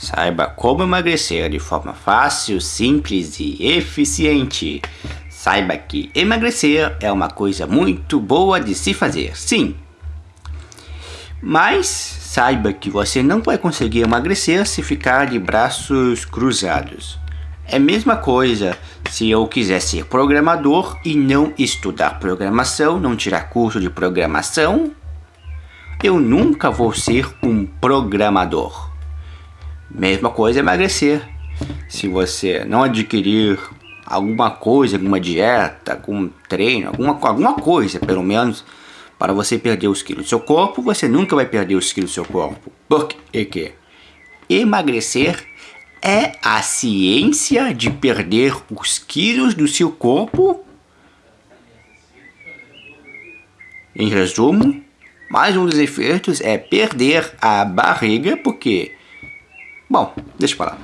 Saiba como emagrecer de forma fácil, simples e eficiente. Saiba que emagrecer é uma coisa muito boa de se fazer, sim. Mas saiba que você não vai conseguir emagrecer se ficar de braços cruzados. É a mesma coisa se eu quiser ser programador e não estudar programação, não tirar curso de programação, eu nunca vou ser um programador. Mesma coisa emagrecer. Se você não adquirir alguma coisa, alguma dieta, algum treino, alguma, alguma coisa, pelo menos, para você perder os quilos do seu corpo, você nunca vai perder os quilos do seu corpo. Por quê? Emagrecer é a ciência de perder os quilos do seu corpo. Em resumo, mais um dos efeitos é perder a barriga, porque Bom, deixa eu falar.